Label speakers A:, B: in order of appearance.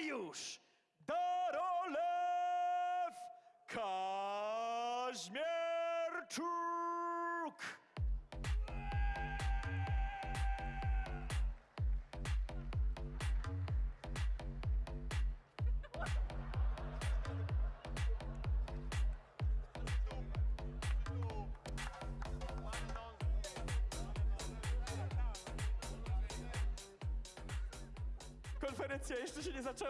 A: Mariusz Darolew Kaźmierczuk. Konferencja jeszcze się nie zaczęła.